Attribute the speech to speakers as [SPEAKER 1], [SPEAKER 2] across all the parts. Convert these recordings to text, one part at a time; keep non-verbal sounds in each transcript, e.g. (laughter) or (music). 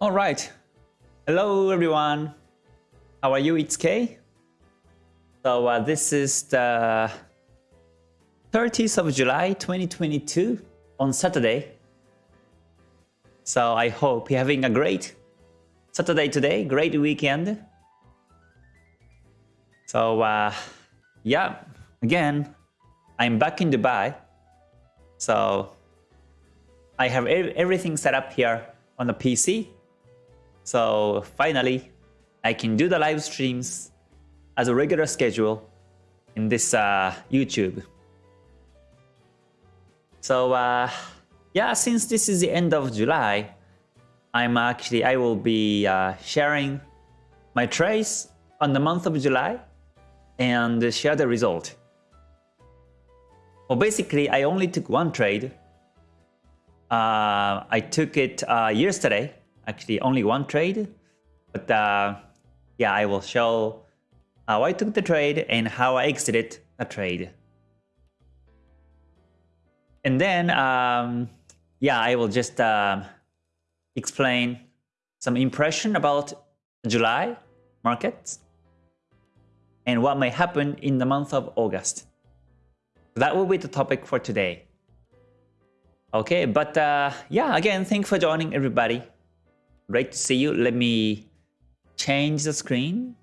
[SPEAKER 1] All right. Hello, everyone. How are you? It's Kay. So uh, this is the 30th of July, 2022 on Saturday. So I hope you're having a great Saturday today, great weekend. So uh, yeah, again, I'm back in Dubai. So I have everything set up here on the PC. So finally, I can do the live streams as a regular schedule in this uh, YouTube. So uh, yeah, since this is the end of July, I'm actually, I will be uh, sharing my trades on the month of July and share the result. Well, basically, I only took one trade. Uh, I took it uh, yesterday, actually only one trade. But uh, yeah, I will show how I took the trade and how I exited the trade. And then, um, yeah, I will just um, explain some impression about July markets and what may happen in the month of August. That will be the topic for today. Okay, but uh, yeah, again, thanks for joining everybody. Great to see you. Let me change the screen.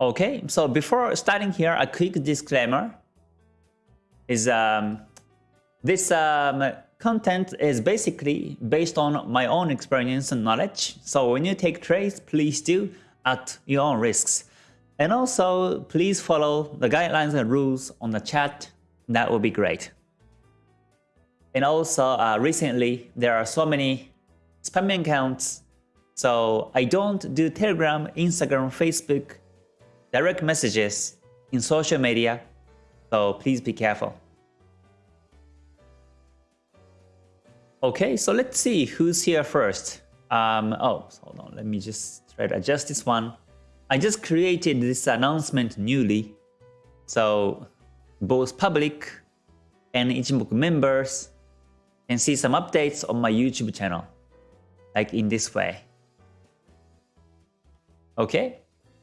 [SPEAKER 1] Okay, so before starting here, a quick disclaimer is um, this um, content is basically based on my own experience and knowledge. So when you take trades, please do at your own risks. And also, please follow the guidelines and rules on the chat. That would be great. And also, uh, recently, there are so many spamming accounts. So I don't do Telegram, Instagram, Facebook, direct messages in social media so please be careful. Okay, so let's see who's here first. Um, oh, hold on, let me just try to adjust this one. I just created this announcement newly. So both public and Ichimoku members can see some updates on my YouTube channel, like in this way. Okay,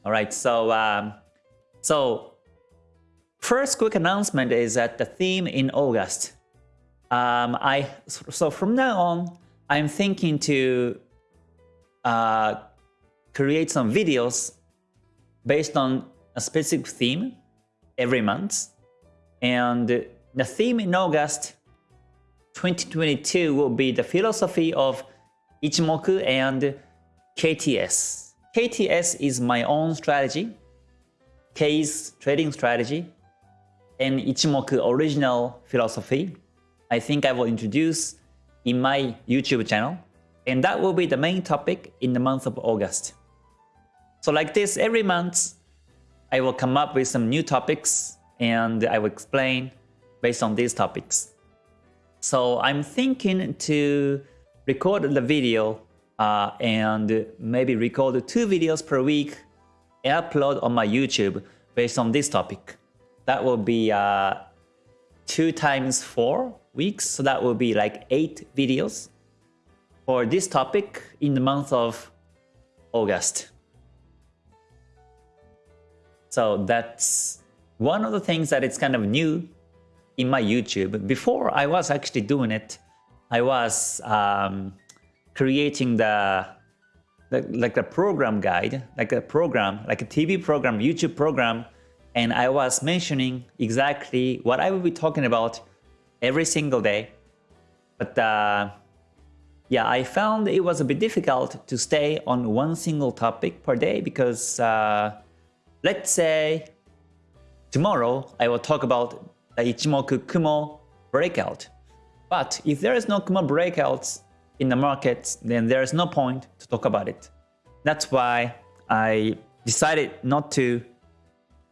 [SPEAKER 1] all right, so, um, so First quick announcement is that the theme in August. Um, I so from now on, I'm thinking to uh, create some videos based on a specific theme every month. And the theme in August 2022 will be the philosophy of Ichimoku and KTS. KTS is my own strategy, K's trading strategy, and Ichimoku original philosophy, I think I will introduce in my YouTube channel. And that will be the main topic in the month of August. So like this, every month, I will come up with some new topics and I will explain based on these topics. So I'm thinking to record the video uh, and maybe record two videos per week and upload on my YouTube based on this topic that will be uh, 2 times 4 weeks. So that will be like 8 videos for this topic in the month of August. So that's one of the things that it's kind of new in my YouTube. Before I was actually doing it, I was um, creating the, the like a program guide, like a program, like a TV program, YouTube program and I was mentioning exactly what I will be talking about every single day. But uh, yeah, I found it was a bit difficult to stay on one single topic per day because uh, let's say tomorrow I will talk about the Ichimoku Kumo breakout. But if there is no Kumo breakouts in the markets, then there is no point to talk about it. That's why I decided not to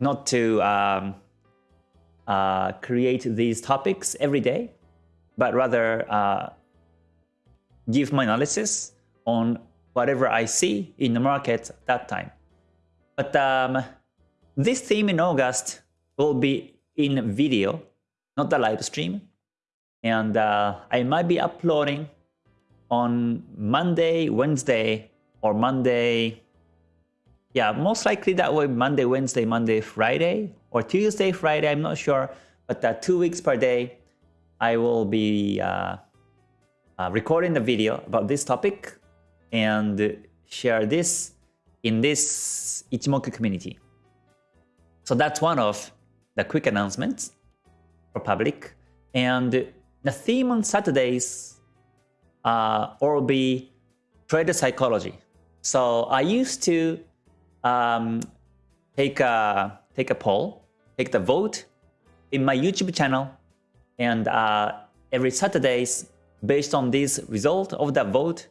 [SPEAKER 1] not to um, uh, create these topics every day, but rather uh, give my analysis on whatever I see in the market at that time. But um, this theme in August will be in video, not the live stream. And uh, I might be uploading on Monday, Wednesday, or Monday. Yeah, most likely that way Monday, Wednesday, Monday, Friday, or Tuesday, Friday. I'm not sure, but that two weeks per day, I will be uh, uh, recording the video about this topic and share this in this Ichimoku community. So that's one of the quick announcements for public. And the theme on Saturdays uh, will be trader psychology. So I used to um, take a take a poll, take the vote in my YouTube channel, and uh, every Saturdays, based on this result of the vote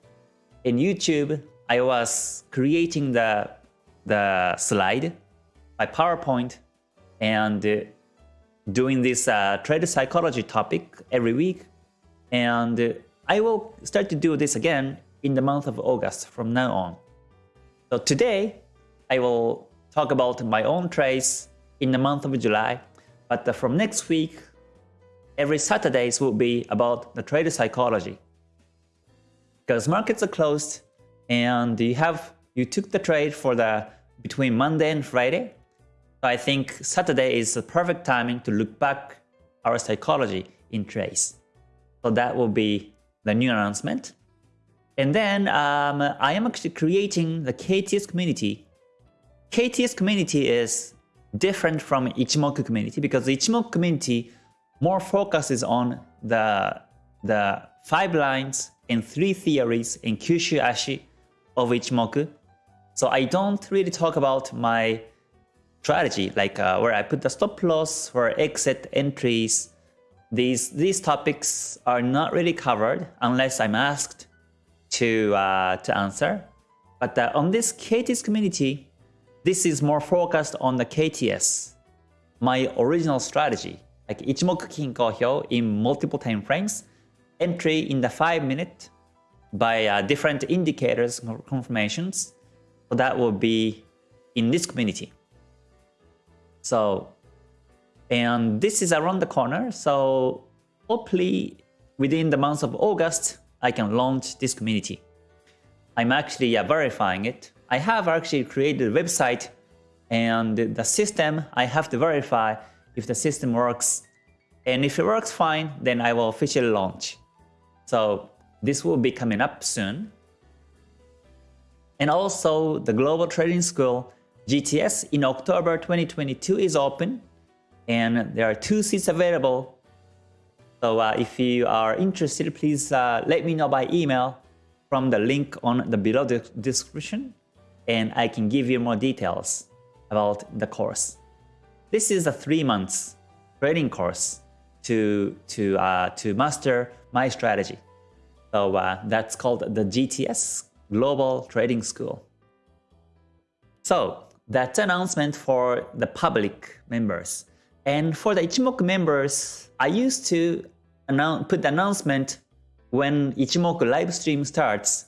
[SPEAKER 1] in YouTube, I was creating the the slide by PowerPoint and uh, doing this uh, trade psychology topic every week. And uh, I will start to do this again in the month of August from now on. So today, I will talk about my own trades in the month of July. But uh, from next week, every Saturdays will be about the trade psychology. Because markets are closed and you have you took the trade for the between Monday and Friday so I think Saturday is the perfect timing to look back our psychology in Trace. So that will be the new announcement. And then um, I am actually creating the KTS community. KTS community is different from Ichimoku community because the Ichimoku community more focuses on the, the five lines and three theories in Kyushu Ashi of Ichimoku. So I don't really talk about my strategy, like uh, where I put the stop loss for exit entries. These, these topics are not really covered unless I'm asked to, uh, to answer. But uh, on this KTS community, this is more focused on the KTS, my original strategy, like Ichimoku Kinko Hyo in multiple time frames, entry in the 5 minute by uh, different indicators confirmations. So that will be in this community. So, and this is around the corner. So hopefully within the month of August, I can launch this community. I'm actually verifying it. I have actually created a website and the system, I have to verify if the system works. And if it works fine, then I will officially launch. So this will be coming up soon. And also the Global Trading School GTS in October 2022 is open and there are two seats available. So uh, if you are interested, please uh, let me know by email from the link on the below description and I can give you more details about the course. This is a three months trading course to, to, uh, to master my strategy. So uh, that's called the GTS Global Trading School. So that's announcement for the public members. And for the Ichimoku members, I used to put the announcement when Ichimoku live stream starts.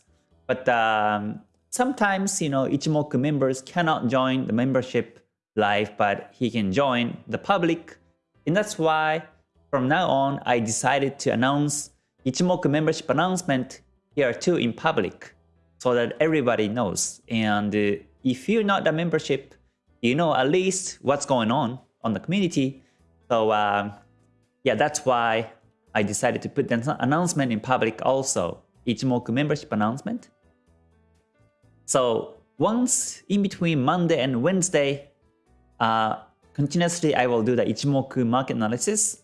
[SPEAKER 1] But um, sometimes, you know, Ichimoku members cannot join the membership live, but he can join the public. And that's why from now on, I decided to announce Ichimoku membership announcement here too in public so that everybody knows. And uh, if you're not a membership, you know at least what's going on on the community. So um, yeah, that's why I decided to put the announcement in public also, Ichimoku membership announcement. So once in between Monday and Wednesday, uh, continuously I will do the Ichimoku market analysis.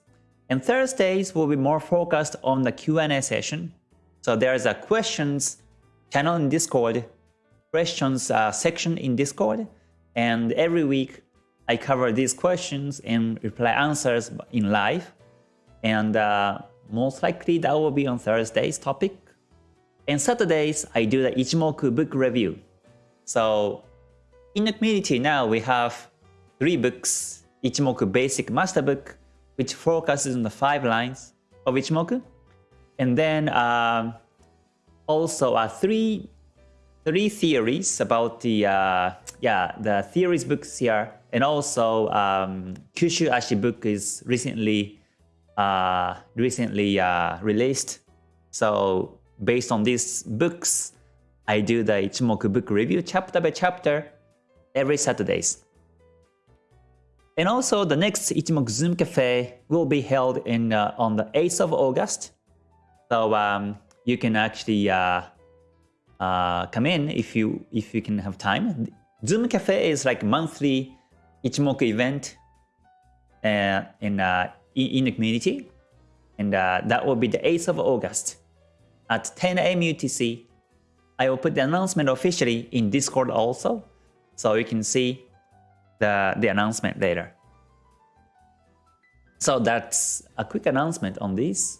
[SPEAKER 1] And Thursdays will be more focused on the Q&A session. So there's a questions channel in Discord questions uh, section in Discord. And every week I cover these questions and reply answers in live. And uh, most likely that will be on Thursday's topic. And Saturdays, I do the Ichimoku book review. So in the community now, we have three books. Ichimoku Basic Master Book, which focuses on the five lines of Ichimoku. And then um, also uh, three three theories about the uh, yeah the theories books here, and also um, Kyushu Ashi book is recently uh, recently uh, released. So based on these books, I do the Ichimoku book review chapter by chapter every Saturdays. And also the next Ichimoku Zoom Cafe will be held in uh, on the 8th of August. So um, you can actually uh, come in if you if you can have time. Zoom Cafe is like monthly Ichimoku event uh, in, uh, in the community. And uh, that will be the 8th of August at 10 a.m. UTC. I will put the announcement officially in Discord also, so you can see the, the announcement later. So that's a quick announcement on this.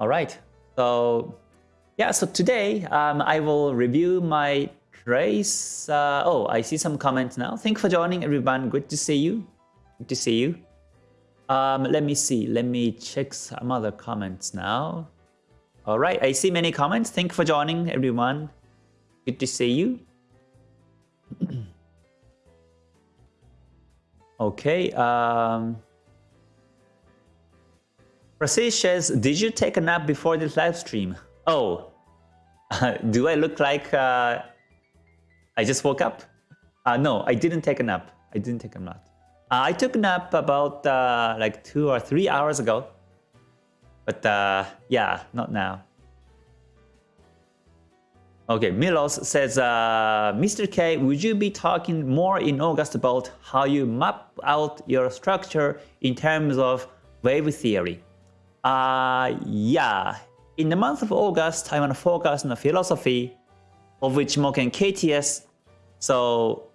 [SPEAKER 1] All right, so yeah, so today um, I will review my trace. Uh, oh, I see some comments now. Thank you for joining everyone. Good to see you. Good to see you. Um, let me see. Let me check some other comments now. All right, I see many comments. Thank you for joining, everyone. Good to see you. (clears throat) okay. Um, says, did you take a nap before this live stream? Oh, (laughs) do I look like uh, I just woke up? Uh, no, I didn't take a nap. I didn't take a nap. Uh, I took a nap about uh, like two or three hours ago. But uh, yeah, not now. Okay, Milos says, uh, Mr. K, would you be talking more in August about how you map out your structure in terms of wave theory? Uh, yeah, in the month of August, I want to focus on the philosophy of Ichimoku and KTS. So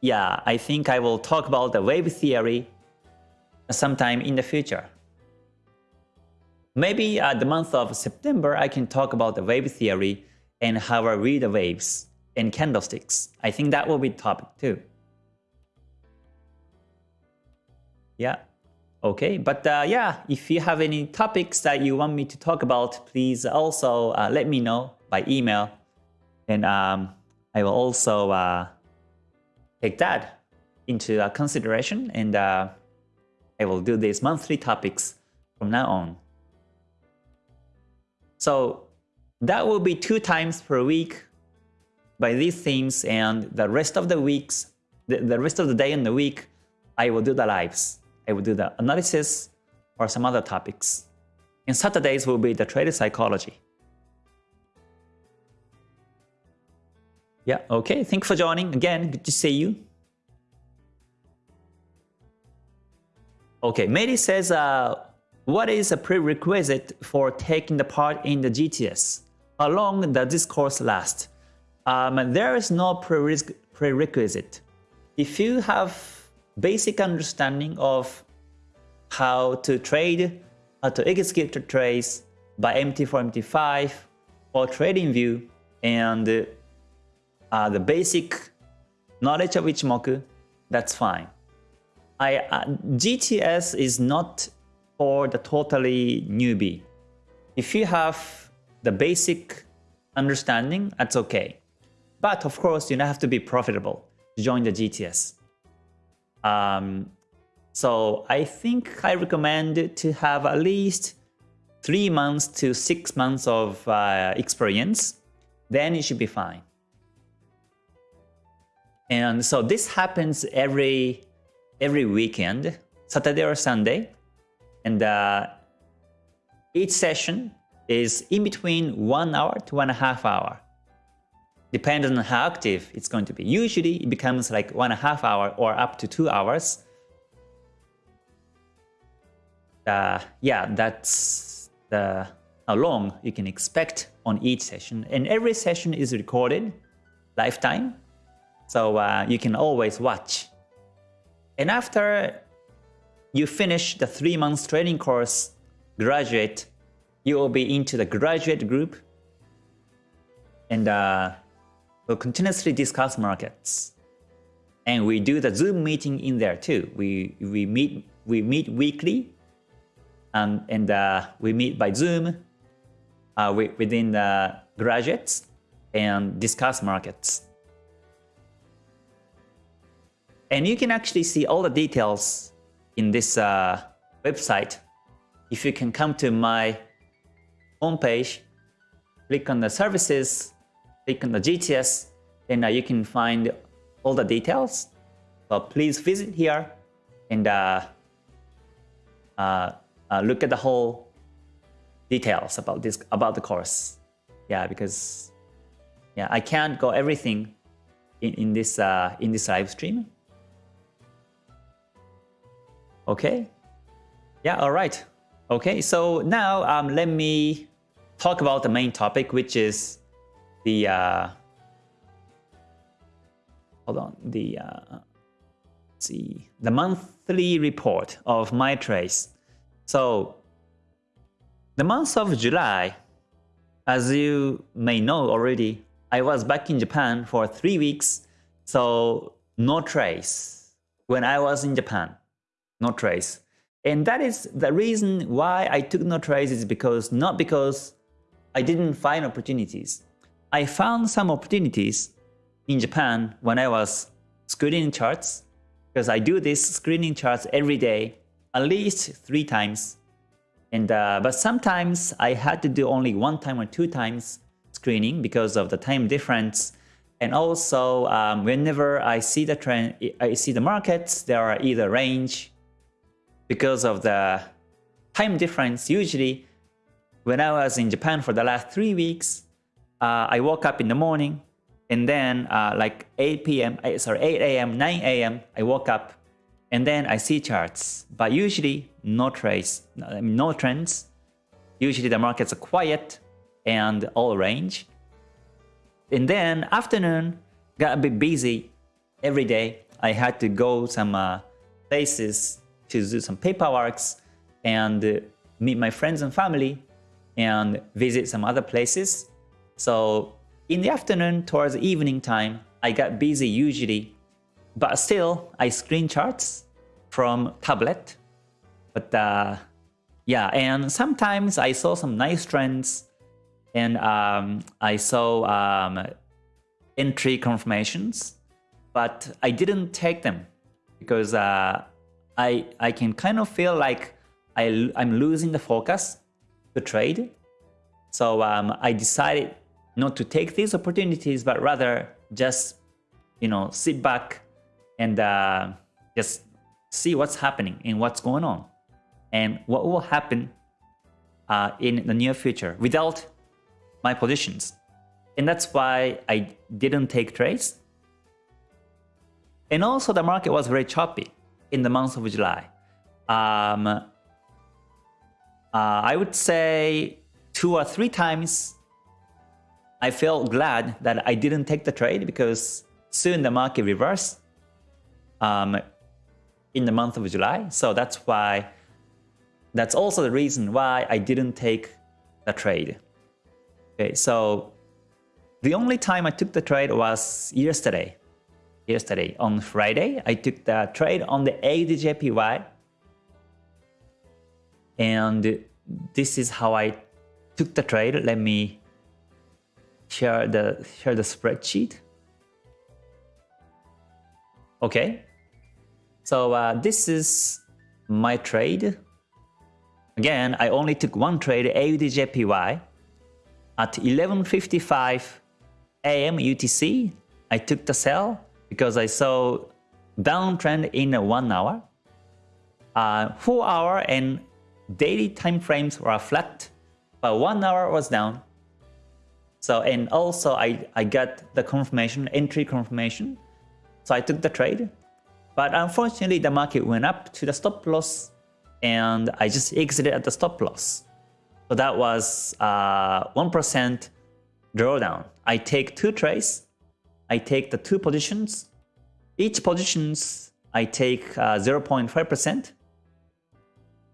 [SPEAKER 1] yeah, I think I will talk about the wave theory sometime in the future. Maybe at the month of September, I can talk about the wave theory and how I read the waves and candlesticks. I think that will be topic too. Yeah, okay. But uh, yeah, if you have any topics that you want me to talk about, please also uh, let me know by email. And um, I will also uh, take that into uh, consideration and uh, I will do these monthly topics from now on. So that will be two times per week by these themes and the rest of the weeks, the, the rest of the day and the week, I will do the lives. I will do the analysis or some other topics. And Saturdays will be the trade psychology. Yeah, okay. Thank you for joining. Again, good to see you. Okay, Mary says, uh, what is a prerequisite for taking the part in the GTS? How long does this course last? Um, there is no prerequisite. If you have basic understanding of how to trade, how to execute the trades by MT4, MT5, or TradingView, and uh, the basic knowledge of Ichimoku, that's fine. I, uh, GTS is not for the totally newbie. If you have the basic understanding, that's okay. But of course, you don't have to be profitable to join the GTS. Um, so I think I recommend to have at least three months to six months of uh, experience. Then it should be fine. And so this happens every every weekend, Saturday or Sunday. And uh, each session is in between one hour to one and a half hour. Depending on how active it's going to be. Usually it becomes like one and a half hour or up to two hours. Uh, yeah, that's the how long you can expect on each session. And every session is recorded lifetime. So uh, you can always watch. And after you finish the three months training course, graduate, you will be into the graduate group and uh, we'll continuously discuss markets. And we do the Zoom meeting in there too. We, we, meet, we meet weekly and, and uh, we meet by Zoom uh, within the graduates and discuss markets. And you can actually see all the details in this uh, website if you can come to my homepage, click on the services, click on the GTS, and uh, you can find all the details. So please visit here and uh, uh, look at the whole details about this about the course. Yeah, because yeah, I can't go everything in, in this uh, in this live stream. Okay. Yeah. All right. Okay. So now um, let me talk about the main topic, which is the uh, hold on the uh, see the monthly report of my trades. So the month of July, as you may know already, I was back in Japan for three weeks, so no trace when I was in Japan, no trace. And that is the reason why I took no trace is because not because I didn't find opportunities. I found some opportunities in Japan when I was screening charts because I do this screening charts every day, at least three times. And uh, but sometimes I had to do only one time or two times screening because of the time difference. And also, um, whenever I see the trend, I see the markets, there are either range because of the time difference. Usually, when I was in Japan for the last three weeks, uh, I woke up in the morning and then uh, like 8 p.m. Eh, sorry 8 a.m. 9 a.m. I woke up and then I see charts, but usually no trades, no trends. Usually the markets are quiet and all range. And then afternoon got a bit busy every day. I had to go some uh, places to do some paperworks and uh, meet my friends and family and visit some other places. So in the afternoon towards evening time, I got busy usually, but still I screen charts from tablet. But uh, yeah, and sometimes I saw some nice trends and um, I saw um, entry confirmations, but I didn't take them because uh, I I can kind of feel like I I'm losing the focus to trade. So um, I decided not to take these opportunities, but rather just you know sit back and uh, just see what's happening and what's going on and what will happen uh, in the near future without my positions. And that's why I didn't take trades. And also the market was very choppy in the month of July. Um, uh, I would say two or three times I felt glad that I didn't take the trade because soon the market reversed um, in the month of July. So that's why, that's also the reason why I didn't take the trade. Okay, so the only time I took the trade was yesterday. Yesterday, on Friday, I took the trade on the AUDJPY. And this is how I took the trade. Let me share the share the spreadsheet. Okay, so uh, this is my trade. Again, I only took one trade AUDJPY at 11.55 AM UTC, I took the sell because I saw downtrend in one hour. Uh, four hour and daily time frames were flat, but one hour was down. So and also I, I got the confirmation, entry confirmation. So I took the trade. But unfortunately the market went up to the stop loss and I just exited at the stop loss. So that was 1% uh, drawdown. I take two trades. I take the two positions. Each positions I take 0.5% uh,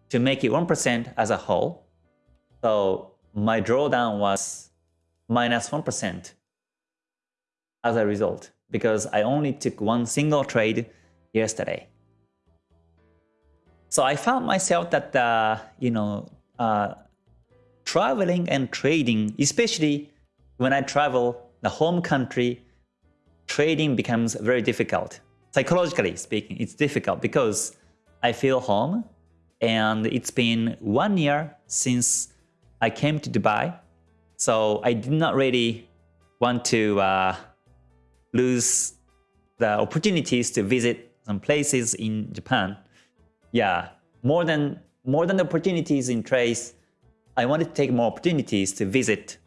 [SPEAKER 1] to make it 1% as a whole. So my drawdown was minus 1% as a result because I only took one single trade yesterday. So I found myself that, uh, you know, uh, traveling and trading, especially when I travel the home country, trading becomes very difficult. Psychologically speaking, it's difficult because I feel home and it's been one year since I came to Dubai, so I did not really want to uh, lose the opportunities to visit some places in Japan. Yeah, more than more than the opportunities in Trace, I wanted to take more opportunities to visit.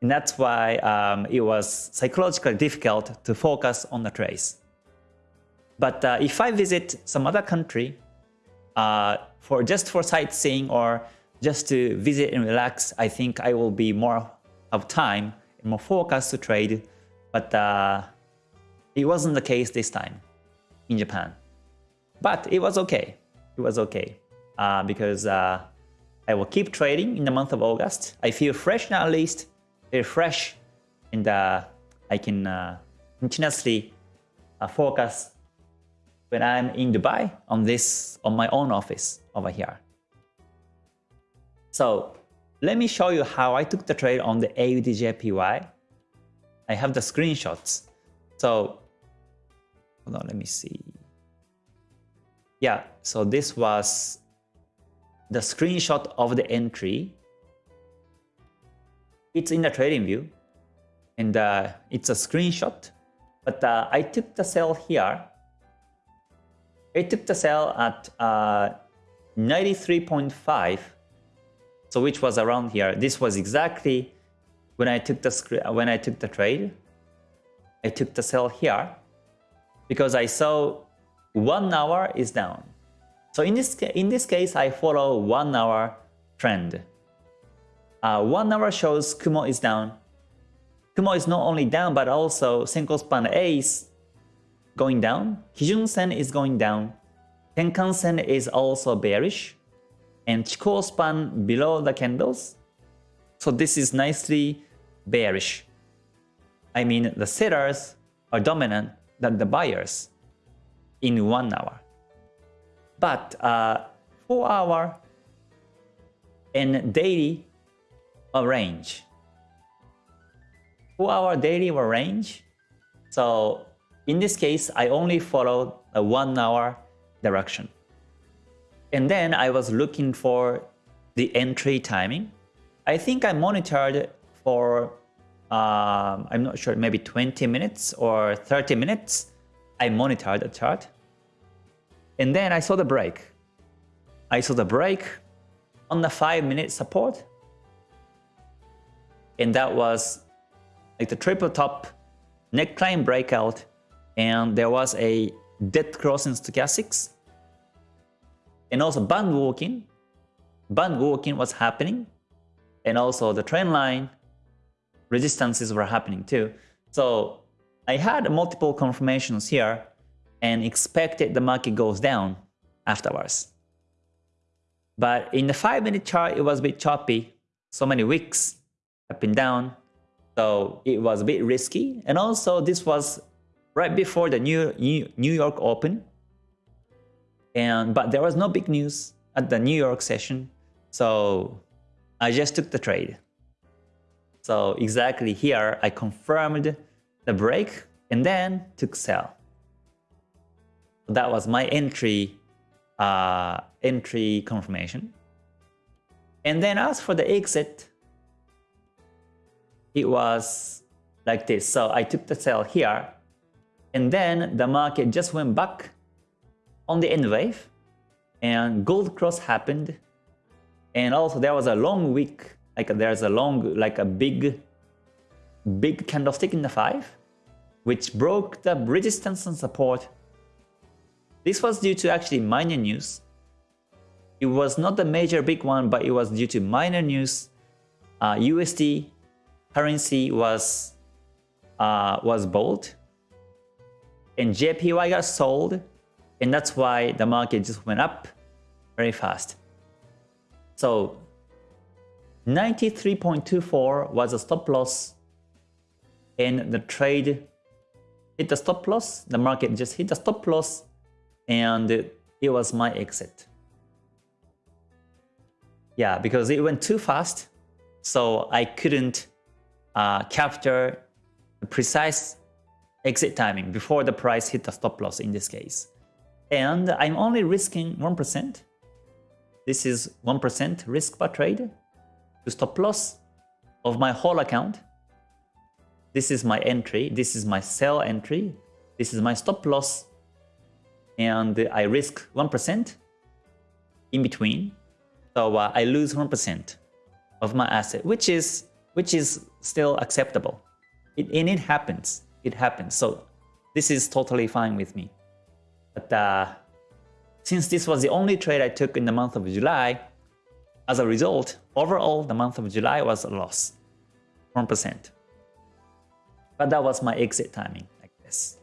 [SPEAKER 1] And that's why um, it was psychologically difficult to focus on the Trace. But uh, if I visit some other country uh, for just for sightseeing or just to visit and relax, I think I will be more of time and more focused to trade. But uh, it wasn't the case this time in Japan. But it was okay. It was okay uh, because uh, I will keep trading in the month of August. I feel fresh now at least, very fresh, and uh, I can uh, continuously uh, focus when I'm in Dubai on this on my own office over here. So let me show you how I took the trade on the AUDJPY. I have the screenshots. So hold on, let me see. Yeah, so this was the screenshot of the entry. It's in the trading view and uh, it's a screenshot. But uh, I took the sell here. I took the sell at uh, 93.5 so which was around here. This was exactly when I took the when I took the trade. I took the sell here because I saw one hour is down. So in this in this case, I follow one hour trend. Uh, one hour shows Kumo is down. Kumo is not only down, but also Senko span A is going down. Kijun Sen is going down. Tenkan Sen is also bearish and Chikou span below the candles. So this is nicely bearish. I mean, the sellers are dominant than the buyers in one hour. But uh, four hour and daily range. Four hour daily range. So in this case, I only follow a one hour direction. And then I was looking for the entry timing. I think I monitored for, um, I'm not sure, maybe 20 minutes or 30 minutes. I monitored the chart. And then I saw the break. I saw the break on the 5 minute support. And that was like the triple top neckline breakout. And there was a dead crossing stochastics and also band walking. Band walking was happening. And also the trend line resistances were happening too. So I had multiple confirmations here and expected the market goes down afterwards. But in the 5 minute chart, it was a bit choppy. So many wicks up and down. So it was a bit risky. And also this was right before the New, New York Open. And but there was no big news at the New York session, so I just took the trade. So exactly here, I confirmed the break and then took sell. That was my entry uh, entry confirmation. And then as for the exit, it was like this. So I took the sell here, and then the market just went back on the N wave and gold cross happened. And also there was a long wick like there's a long like a big big candlestick in the 5 which broke the resistance and support. This was due to actually minor news. It was not the major big one but it was due to minor news. Uh, USD currency was uh, was bold and JPY got sold and that's why the market just went up very fast. So 93.24 was a stop loss and the trade hit the stop loss. The market just hit the stop loss and it was my exit. Yeah, because it went too fast. So I couldn't uh, capture the precise exit timing before the price hit the stop loss in this case and I'm only risking 1%. This is 1% risk per trade, to stop loss of my whole account. This is my entry, this is my sell entry, this is my stop loss, and I risk 1% in between. So uh, I lose 1% of my asset, which is which is still acceptable. It, and it happens. It happens. So this is totally fine with me. But uh, since this was the only trade I took in the month of July, as a result, overall the month of July was a loss, 1%. But that was my exit timing, like this.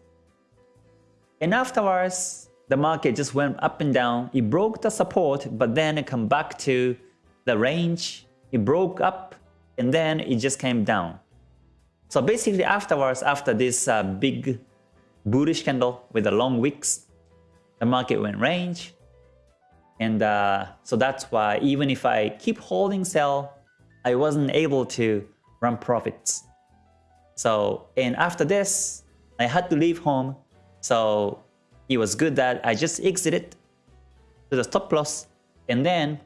[SPEAKER 1] And afterwards, the market just went up and down. It broke the support, but then it come back to the range. It broke up, and then it just came down. So basically afterwards, after this uh, big bullish candle with the long wicks, the market went range. And uh, so that's why even if I keep holding sell, I wasn't able to run profits. So, and after this, I had to leave home. So it was good that I just exited to the stop loss and then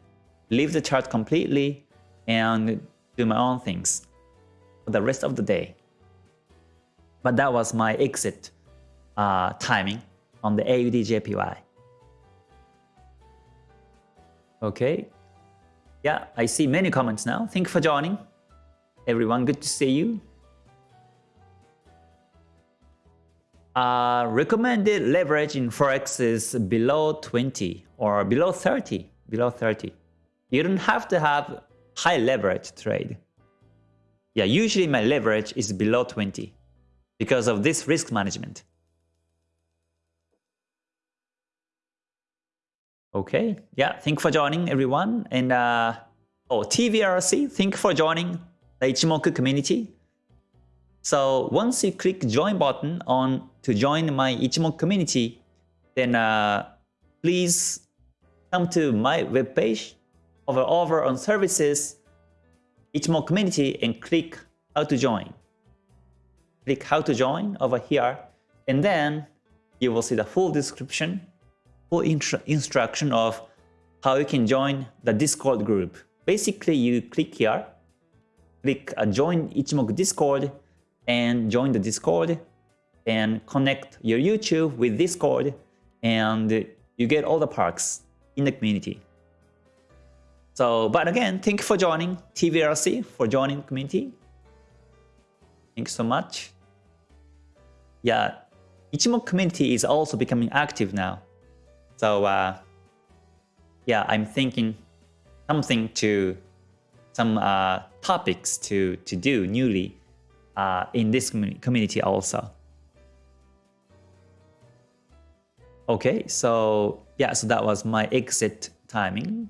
[SPEAKER 1] leave the chart completely and do my own things for the rest of the day. But that was my exit uh, timing on the AUDJPY. Okay. Yeah, I see many comments now. Thank you for joining. Everyone, good to see you. Uh, recommended leverage in Forex is below 20 or below 30. Below 30. You don't have to have high leverage trade. Yeah, usually my leverage is below 20 because of this risk management. Okay, yeah, thank for joining everyone. And uh, oh, TVRC, thank for joining the Ichimoku community. So once you click join button on to join my Ichimoku community, then uh, please come to my webpage over over on services Ichimoku community and click how to join. Click how to join over here and then you will see the full description, full instruction of how you can join the Discord group. Basically, you click here, click uh, join Ichimoku Discord and join the Discord and connect your YouTube with Discord and you get all the perks in the community. So, but again, thank you for joining TVRC, for joining the community. Thanks so much. Yeah, Ichimoku community is also becoming active now. So, uh, yeah, I'm thinking something to, some uh, topics to, to do newly uh, in this community also. Okay, so yeah, so that was my exit timing.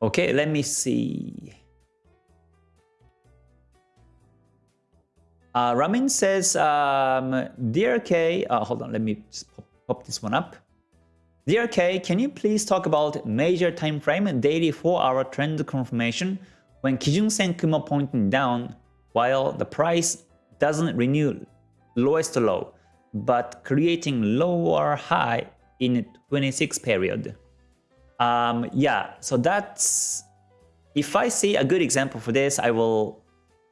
[SPEAKER 1] Okay, let me see. Uh, Ramin says, um, Dear K, uh, hold on, let me pop, pop this one up. Dear K, can you please talk about major time frame and daily 4-hour trend confirmation when Kijun Sen Kumo pointing down while the price doesn't renew lowest low, but creating lower high in 26 period? Um, yeah, so that's if I see a good example for this, I will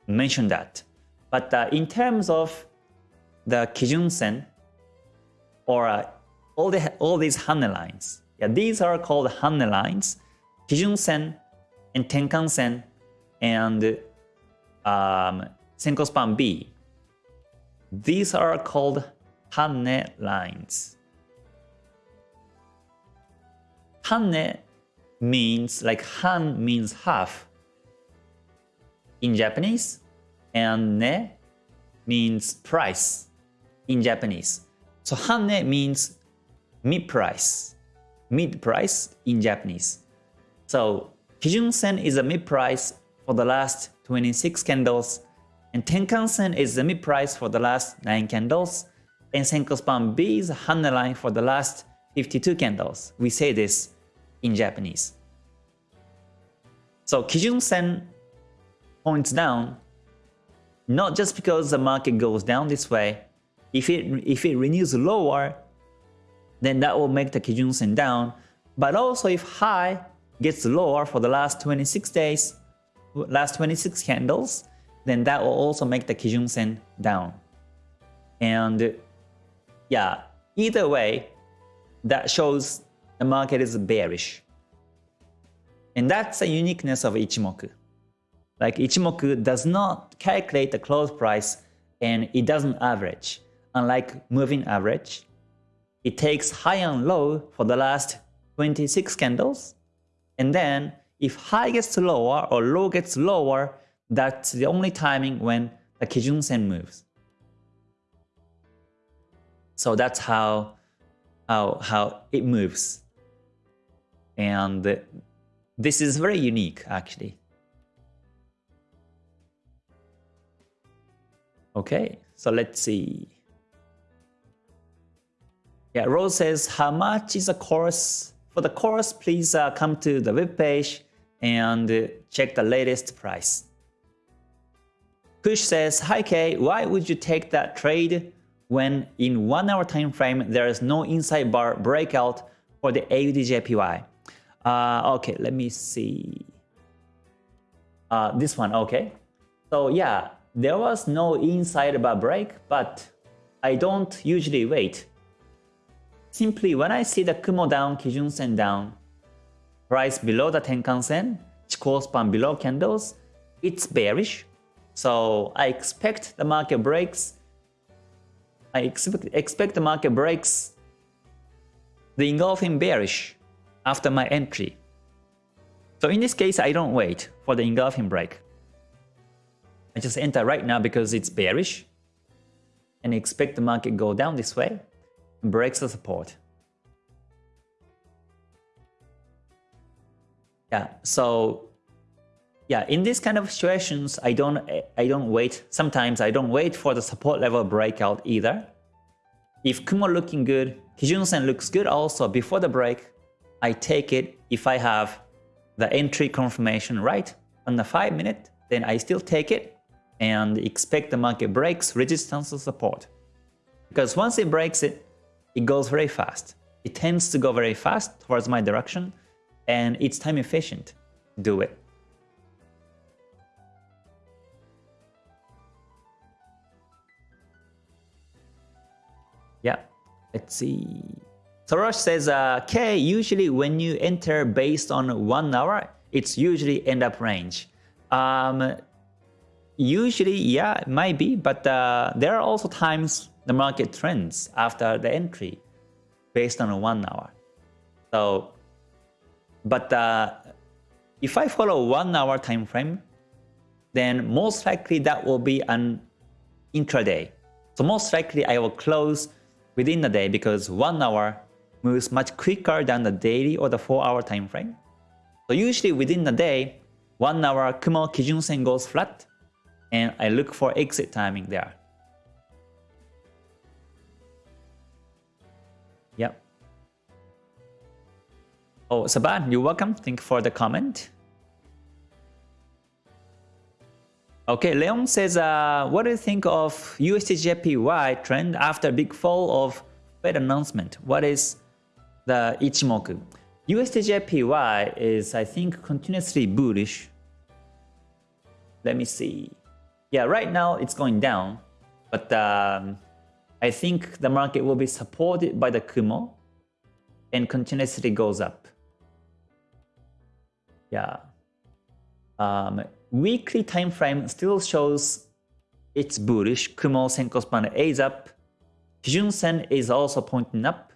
[SPEAKER 1] mention that. But uh, in terms of the Kijun Sen or uh, all the all these Hanne lines. Yeah, these are called Hanne lines. Kijun Sen and Tenkan Sen and um, Senko Span B. These are called Hanne lines. Hanne means like Han means half in Japanese and ne means price in Japanese. So Hanne means mid-price, mid-price in Japanese. So Kijun Sen is a mid-price for the last 26 candles, and Tenkan Sen is the mid-price for the last 9 candles, and Senko Span B is Hanne line for the last 52 candles. We say this in Japanese. So Kijun Sen points down, not just because the market goes down this way, if it, if it renews lower, then that will make the Kijun Sen down. But also if high gets lower for the last 26 days, last 26 candles, then that will also make the Kijun Sen down. And yeah, either way, that shows the market is bearish. And that's the uniqueness of Ichimoku. Like Ichimoku does not calculate the close price and it doesn't average. Unlike moving average, it takes high and low for the last 26 candles. And then if high gets lower or low gets lower, that's the only timing when the Kijun Sen moves. So that's how, how, how it moves. And this is very unique actually. Okay, so let's see. Yeah, Rose says, how much is the course? For the course, please uh, come to the web page and uh, check the latest price. Kush says, Hi Kay, why would you take that trade when in 1 hour time frame there is no inside bar breakout for the AUDJPY? Uh, okay, let me see. Uh, this one, okay. So yeah, there was no inside bar break, but I don't usually wait. Simply when I see the Kumo down, Kijun Sen down, price below the Tenkan Sen, Chikou span below candles, it's bearish. So I expect the market breaks. I expect, expect the market breaks the engulfing bearish after my entry. So in this case, I don't wait for the engulfing break. I just enter right now because it's bearish and expect the market go down this way and breaks the support. Yeah, so yeah, in these kind of situations, I don't I don't wait. Sometimes I don't wait for the support level breakout either. If Kumo looking good, Kijun Sen looks good also before the break, I take it if I have the entry confirmation right on the 5 minute, then I still take it and expect the market breaks resistance or support. Because once it breaks it, it goes very fast. It tends to go very fast towards my direction and it's time efficient. Do it. Yeah, let's see. Sorosh says, uh, K, usually when you enter based on one hour, it's usually end up range. Um, usually, yeah, it might be, but uh, there are also times the market trends after the entry based on one hour. So, but uh, if I follow one hour time frame, then most likely that will be an intraday. So most likely I will close within the day because one hour moves much quicker than the daily or the 4 hour time frame. So usually within the day, 1 hour Kumo Kijun Sen goes flat and I look for exit timing there. Yep. Oh, Saban, you're welcome. Thank you for the comment. Okay, Leon says, uh, what do you think of USDJPY trend after big fall of Fed announcement? What is the Ichimoku? USDJPY is, I think, continuously bullish. Let me see. Yeah, right now it's going down, but um, I think the market will be supported by the Kumo and continuously goes up. Yeah. Um, weekly time frame still shows it's bullish. Kumo Senko span is up. Kijun Sen is also pointing up.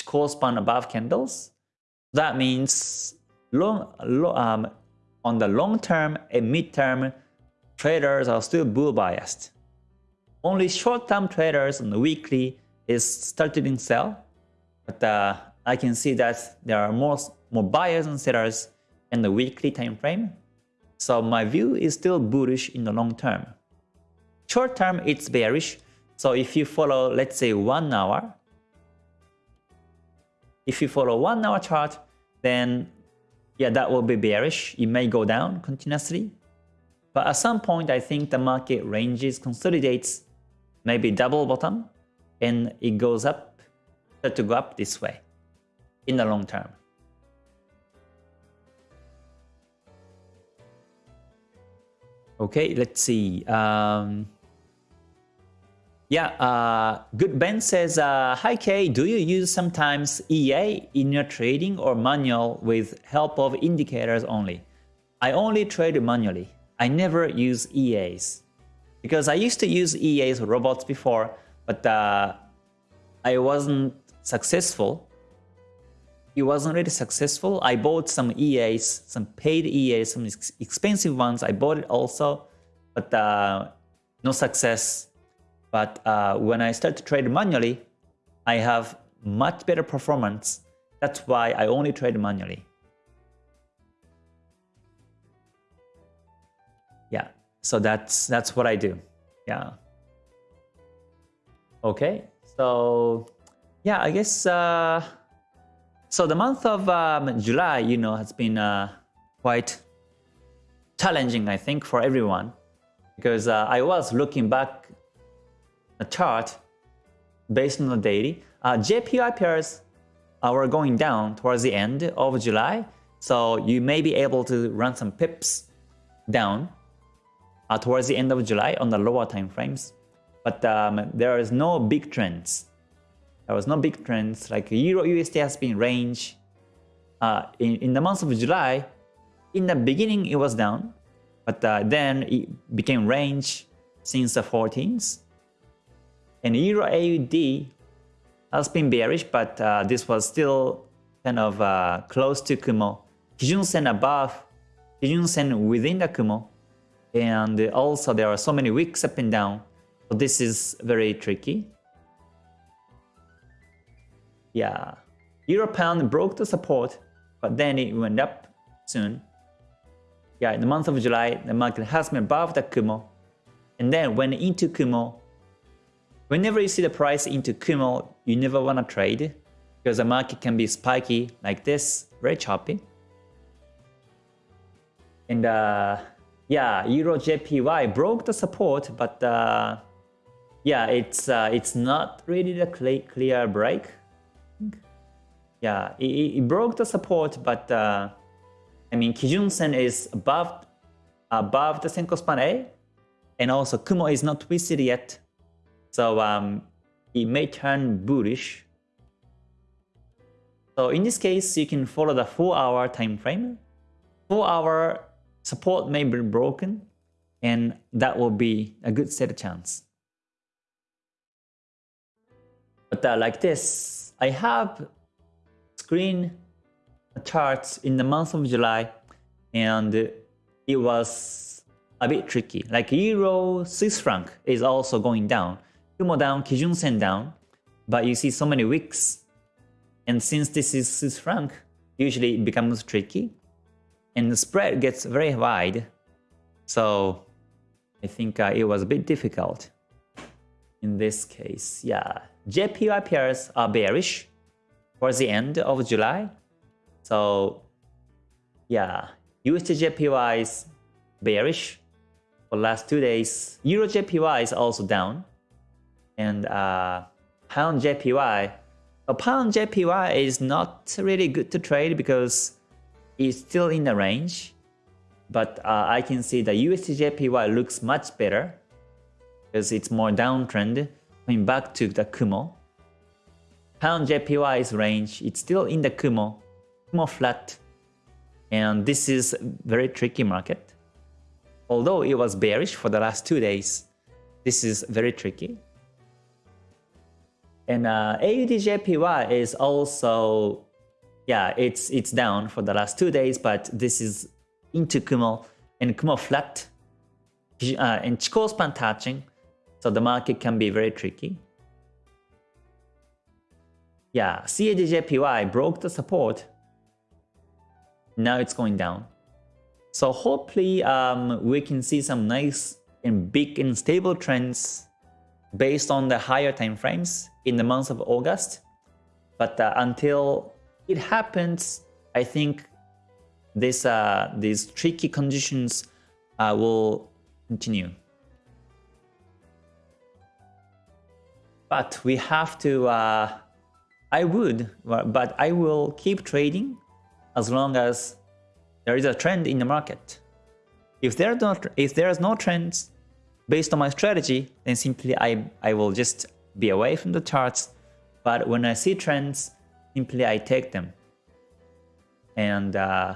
[SPEAKER 1] Chikou span above candles. That means long, um, on the long term and mid term, traders are still bull biased. Only short term traders on the weekly is starting sell. But uh, I can see that there are more, more buyers and sellers in the weekly time frame so my view is still bullish in the long term. Short term, it's bearish. So if you follow, let's say, one hour, if you follow one hour chart, then yeah, that will be bearish. It may go down continuously. But at some point, I think the market ranges, consolidates, maybe double bottom, and it goes up, to go up this way. in the long term. Okay, let's see. Um, yeah, uh, Good Ben says, uh, Hi Kay, do you use sometimes EA in your trading or manual with help of indicators only? I only trade manually. I never use EAs. Because I used to use EAs robots before, but uh, I wasn't successful. It wasn't really successful. I bought some EAs, some paid EAs, some ex expensive ones. I bought it also, but uh, no success. But uh, when I start to trade manually, I have much better performance. That's why I only trade manually. So that's that's what I do. Yeah. Okay, so yeah, I guess. Uh, so the month of um, July, you know, has been uh, quite challenging, I think, for everyone, because uh, I was looking back a chart based on the daily. Uh, pairs uh, were going down towards the end of July, so you may be able to run some pips down uh, towards the end of July on the lower time frames. But um, there is no big trends. There was no big trends like Euro USD has been range. Uh, in, in the month of July, in the beginning it was down, but uh, then it became range since the 14th. And Euro AUD has been bearish, but uh, this was still kind of uh, close to Kumo. Kijun Sen above, Kijun Sen within the Kumo. And also there are so many wicks up and down. So this is very tricky. Yeah. Euro pound broke the support, but then it went up soon. Yeah, in the month of July, the market has been above the Kumo. And then went into Kumo. Whenever you see the price into Kumo, you never want to trade because the market can be spiky like this, very choppy. And uh, yeah, Euro JPY broke the support, but uh, yeah, it's uh, it's not really the clear break. Yeah, it, it broke the support, but uh, I mean Kijun Sen is above above the Senko span A, and also Kumo is not twisted yet, so um, it may turn bullish. So in this case, you can follow the 4-hour time frame. 4-hour support may be broken, and that will be a good set of chance. But uh, like this, I have screen charts in the month of July, and it was a bit tricky. Like Euro Swiss franc is also going down. Kumo down, Kijun Sen down, but you see so many wicks. And since this is Swiss franc, usually it becomes tricky and the spread gets very wide. So I think uh, it was a bit difficult in this case. Yeah, JPY pairs are bearish towards the end of July. So yeah, USD JPY is bearish for last two days. Euro JPY is also down. And uh, Pound JPY, a Pound JPY is not really good to trade because is still in the range, but uh, I can see the USDJPY looks much better because it's more downtrend coming back to the Kumo. Pound JPY's range, it's still in the Kumo, Kumo flat, and this is very tricky market. Although it was bearish for the last two days, this is very tricky. And uh, AUDJPY is also yeah, it's it's down for the last two days, but this is into Kumo and Kumo flat uh, and Chikou span touching, so the market can be very tricky. Yeah, CADJPY broke the support. Now it's going down. So hopefully um, we can see some nice and big and stable trends based on the higher time frames in the month of August. But uh, until it happens, I think this uh, these tricky conditions uh, will continue. But we have to, uh, I would, but I will keep trading as long as there is a trend in the market. If there not, if there is no trends based on my strategy, then simply I I will just be away from the charts. But when I see trends, simply I take them. And uh,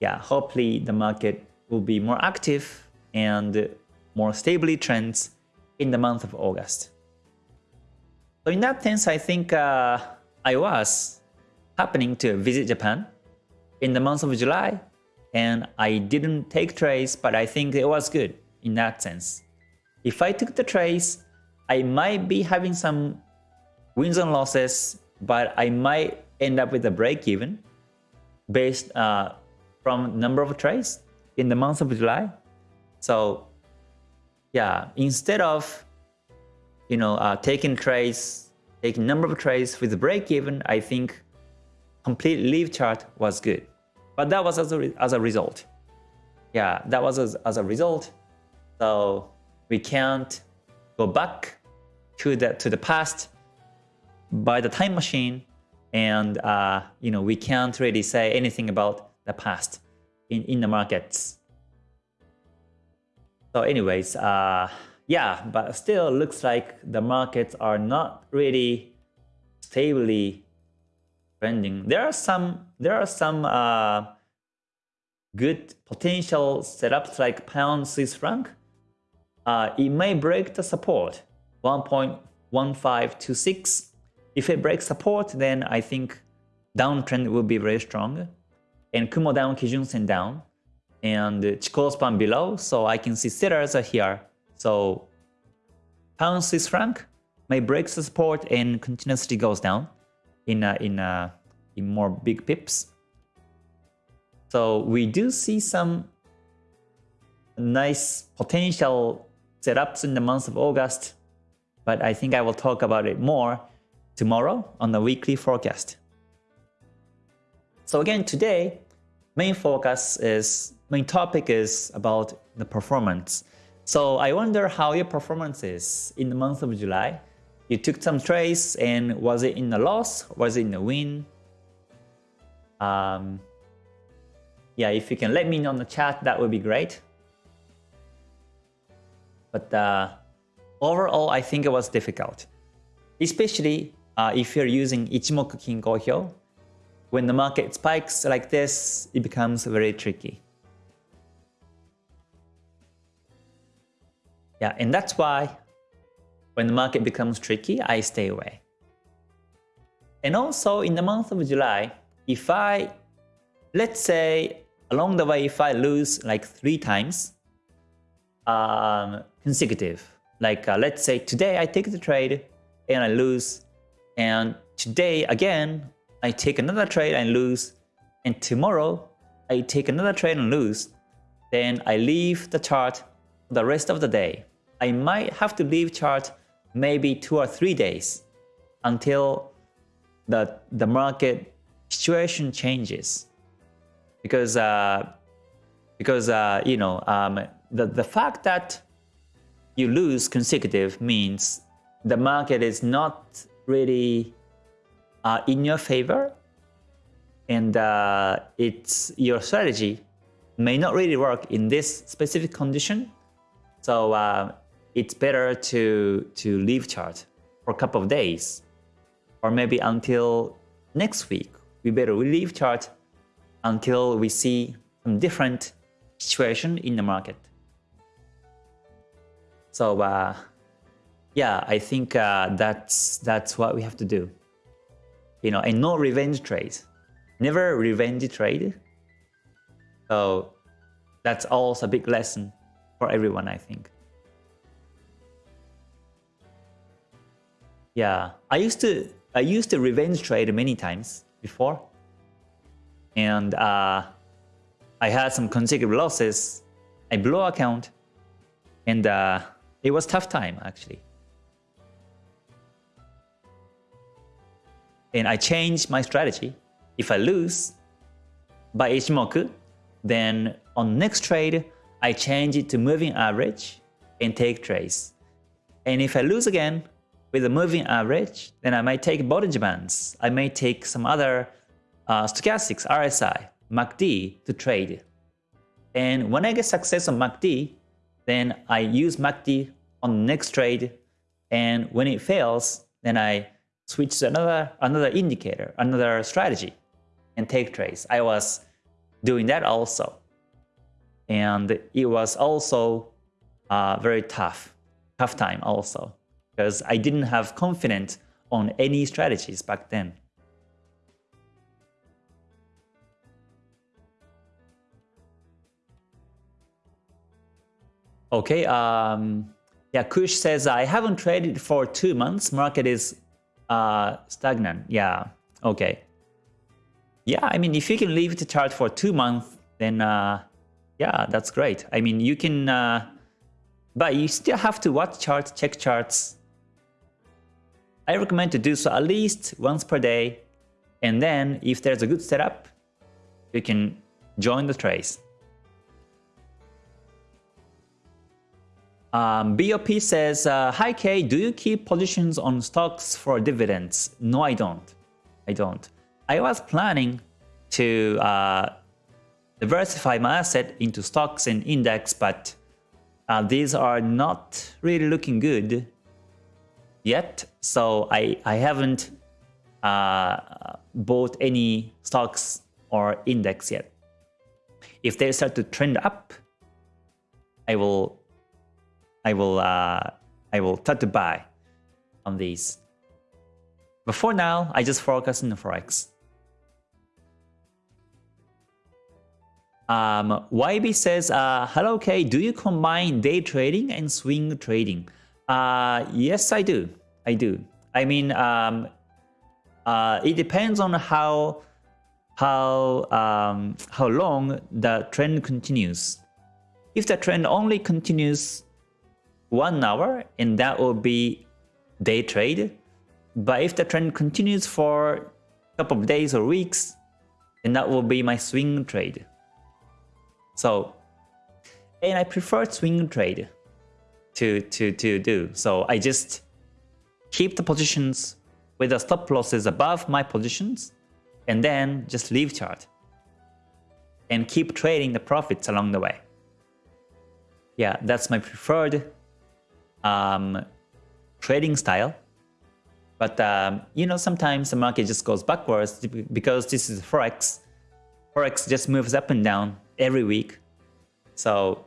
[SPEAKER 1] yeah, hopefully the market will be more active and more stably trends in the month of August. So in that sense, I think uh, I was happening to visit Japan in the month of July and I didn't take trades, but I think it was good in that sense. If I took the trades, I might be having some wins and losses, but I might end up with a break even based uh, from number of trades in the month of July. So yeah, instead of you know uh, taking trades, taking number of trades with break even, I think complete leave chart was good. But that was as a, as a result. Yeah, that was as, as a result. So we can't go back to the to the past by the time machine, and uh, you know we can't really say anything about the past in in the markets. So anyways, uh, yeah, but still looks like the markets are not really stably trending. There are some there are some uh, good potential setups like pound Swiss franc. Uh, it may break the support 1.1526. If it breaks support, then I think downtrend will be very strong. And Kumo down, Kijun Sen down and Chikou span below, so I can see sellers are here. So pound Swiss franc may break the support and continuously goes down in a, in a, in more big pips. So we do see some nice potential setups in the month of August, but I think I will talk about it more tomorrow on the weekly forecast. So again, today, main focus is main topic is about the performance. So I wonder how your performance is in the month of July. You took some trades and was it in a loss? Was it in a win? Um, yeah, if you can let me know in the chat, that would be great. But uh, overall, I think it was difficult. Especially uh, if you're using Ichimoku Kinko Hyo. When the market spikes like this, it becomes very tricky. Yeah, and that's why when the market becomes tricky, I stay away. And also in the month of July, if I, let's say along the way, if I lose like three times um, consecutive, like uh, let's say today I take the trade and I lose, and today again I take another trade and lose, and tomorrow I take another trade and lose, then I leave the chart the rest of the day. I might have to leave chart maybe two or three days until the, the market situation changes. Because, uh, because uh, you know, um, the, the fact that you lose consecutive means the market is not really uh, in your favor and uh, it's your strategy may not really work in this specific condition. So uh, it's better to, to leave chart for a couple of days or maybe until next week. We better leave chart until we see some different situation in the market. So uh, yeah, I think uh, that's that's what we have to do. You know, and no revenge trade. Never revenge trade. So that's also a big lesson for everyone, I think. Yeah, I used to I used to revenge trade many times before, and uh, I had some consecutive losses. I blew account, and uh, it was tough time actually. And I change my strategy. If I lose by Ichimoku, then on next trade, I change it to moving average and take trades. And if I lose again, with a moving average, then I might take Bollinger Bands. I may take some other uh, stochastics, RSI, MACD to trade. And when I get success on MACD, then I use MACD on the next trade. And when it fails, then I switch to another, another indicator, another strategy and take trades. I was doing that also. And it was also uh, very tough, tough time also, because I didn't have confidence on any strategies back then. Okay, um, yeah, Kush says, I haven't traded for two months. Market is uh, stagnant. Yeah, okay. Yeah, I mean, if you can leave the chart for two months, then uh, yeah, that's great. I mean, you can, uh, but you still have to watch charts, check charts. I recommend to do so at least once per day. And then if there's a good setup, you can join the trades. Um, BOP says, uh, Hi Kay, do you keep positions on stocks for dividends? No, I don't. I don't. I was planning to uh, diversify my asset into stocks and index, but uh, these are not really looking good yet. So I, I haven't uh, bought any stocks or index yet. If they start to trend up, I will I will uh, I will start to buy on these. But for now, I just focus on the forex. Um, YB says, uh, hello K, do you combine day trading and swing trading? Uh, yes, I do. I do. I mean, um, uh, it depends on how how um, how long the trend continues. If the trend only continues one hour and that will be day trade. But if the trend continues for a couple of days or weeks, then that will be my swing trade. So, and I prefer swing trade to, to, to do. So I just keep the positions with the stop losses above my positions and then just leave chart and keep trading the profits along the way. Yeah, that's my preferred um, trading style. But um, you know, sometimes the market just goes backwards because this is forex. Forex just moves up and down every week. So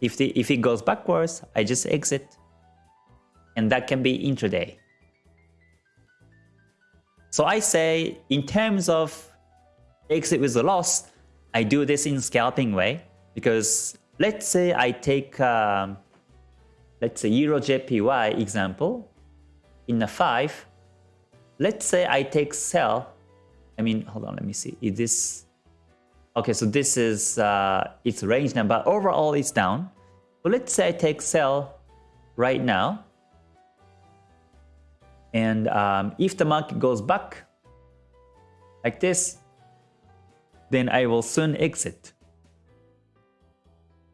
[SPEAKER 1] if the if it goes backwards, I just exit, and that can be intraday. So I say, in terms of exit with a loss, I do this in scalping way because let's say I take um, let's say Euro JPY example, in a 5, let's say I take sell, I mean, hold on, let me see, is this, okay, so this is uh, its range now, but overall it's down. So let's say I take sell right now, and um, if the market goes back like this, then I will soon exit.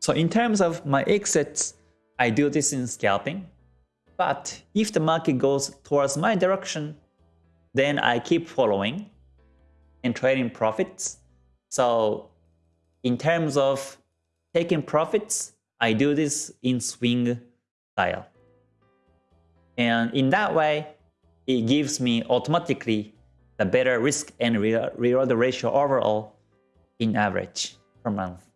[SPEAKER 1] So in terms of my exits, I do this in scalping. But if the market goes towards my direction, then I keep following and trading profits. So in terms of taking profits, I do this in swing style. And in that way, it gives me automatically the better risk and reward ratio overall in average per month.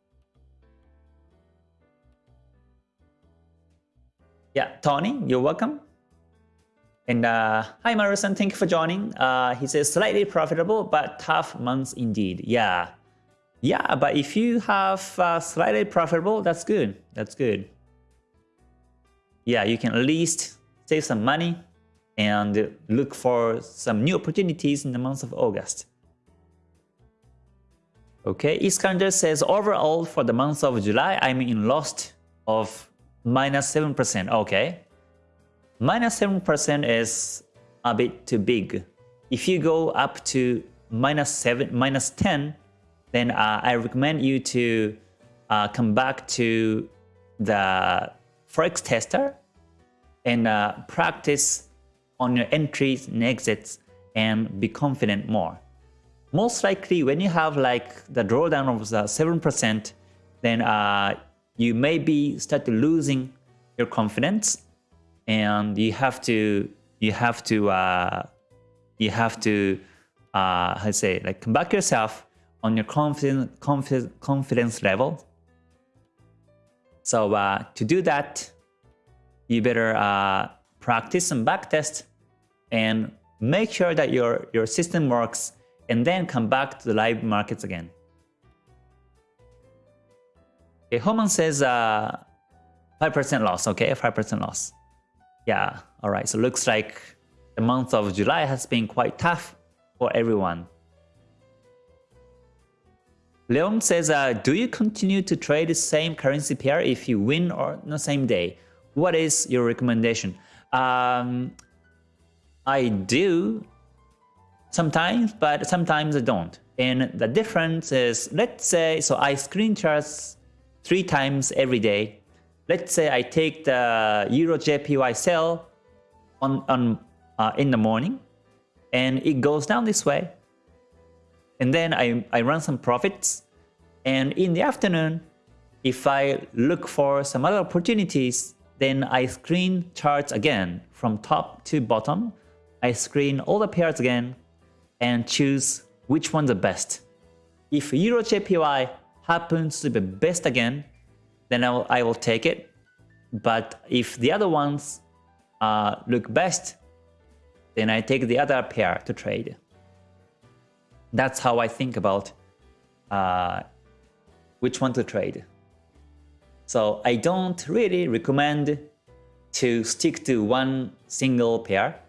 [SPEAKER 1] Yeah, Tony, you're welcome. And uh, hi, Marusan, thank you for joining. Uh, he says slightly profitable, but tough months indeed. Yeah, yeah, but if you have uh, slightly profitable, that's good. That's good. Yeah, you can at least save some money and look for some new opportunities in the month of August. Okay, Iskander says overall for the month of July, I'm in lost of minus 7%. Okay. Minus 7% is a bit too big. If you go up to minus 7, minus 10, then uh, I recommend you to uh, come back to the Forex tester and uh, practice on your entries and exits and be confident more. Most likely when you have like the drawdown of the 7%, then uh, you may be start losing your confidence and you have to you have to uh, you have to uh, how to say like come back yourself on your confidence confidence confidence level. So uh, to do that, you better uh, practice some backtest and make sure that your your system works, and then come back to the live markets again. Okay, Homan says 5% uh, loss. Okay, 5% loss. Yeah, all right. So looks like the month of July has been quite tough for everyone. Leon says, uh, do you continue to trade the same currency pair if you win on the same day? What is your recommendation? Um, I do sometimes, but sometimes I don't. And the difference is, let's say, so I screen charts three times every day. Let's say I take the Euro JPY sell on, on uh, in the morning and it goes down this way. And then I, I run some profits. And in the afternoon, if I look for some other opportunities, then I screen charts again from top to bottom. I screen all the pairs again and choose which one's the best. If Euro JPY happens to be best again, then I will, I will take it. But if the other ones uh, look best, then I take the other pair to trade. That's how I think about uh, which one to trade. So I don't really recommend to stick to one single pair.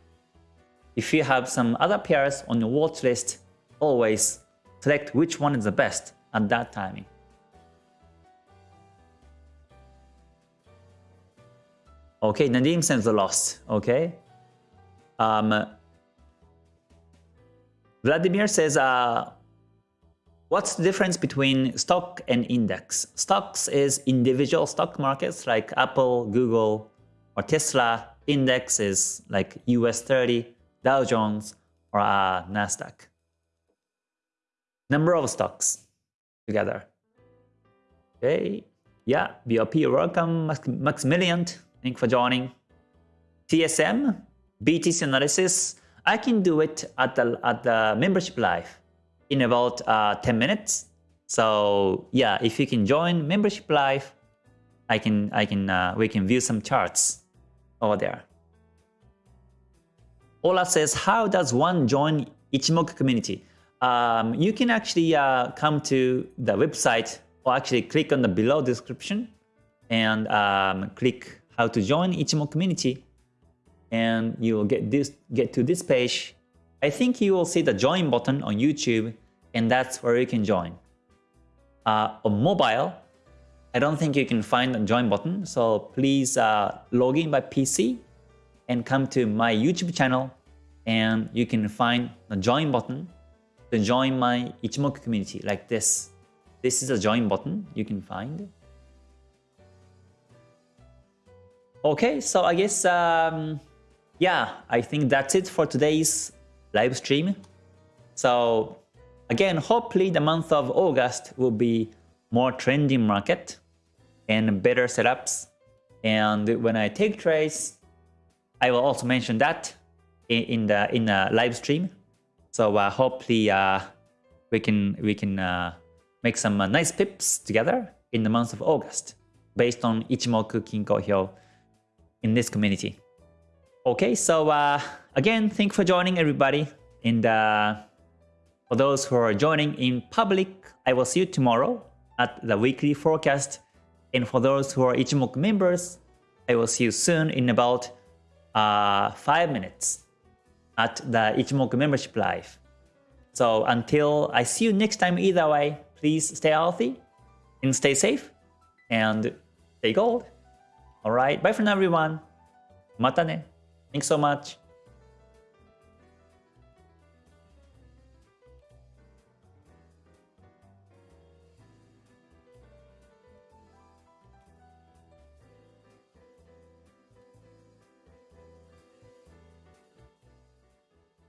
[SPEAKER 1] If you have some other pairs on your watch list, always select which one is the best at that timing. Okay, Nadim sends the loss. Okay. Um, Vladimir says, uh, what's the difference between stock and index? Stocks is individual stock markets like Apple, Google, or Tesla. Index is like US 30, Dow Jones, or uh, NASDAQ. Number of stocks together. Okay. Yeah, BOP, welcome, Max Maximilian. Thank you for joining. TSM, BTC analysis, I can do it at the, at the membership live in about uh, 10 minutes. So yeah, if you can join membership live, I can, I can, uh, we can view some charts over there. Ola says, how does one join Ichimoku community? Um, you can actually uh, come to the website or actually click on the below description and um, click how to join Ichimoku community and you will get this get to this page. I think you will see the join button on YouTube and that's where you can join. Uh, on mobile, I don't think you can find the join button, so please uh, log in by PC and come to my YouTube channel and you can find the join button to join my Ichimoku community like this. This is a join button you can find. Okay, so I guess, um, yeah, I think that's it for today's live stream. So again, hopefully the month of August will be more trending market and better setups. And when I take trades, I will also mention that in the in the live stream. So uh, hopefully uh, we can we can uh, make some uh, nice pips together in the month of August based on Ichimoku Kinko Hyo in this community. Okay, so uh, again, thank you for joining everybody. And uh, for those who are joining in public, I will see you tomorrow at the weekly forecast. And for those who are Ichimoku members, I will see you soon in about uh, 5 minutes at the Ichimoku membership live. So until I see you next time either way, please stay healthy and stay safe and stay gold. Alright, bye for now everyone. Mata ne. Thanks so much.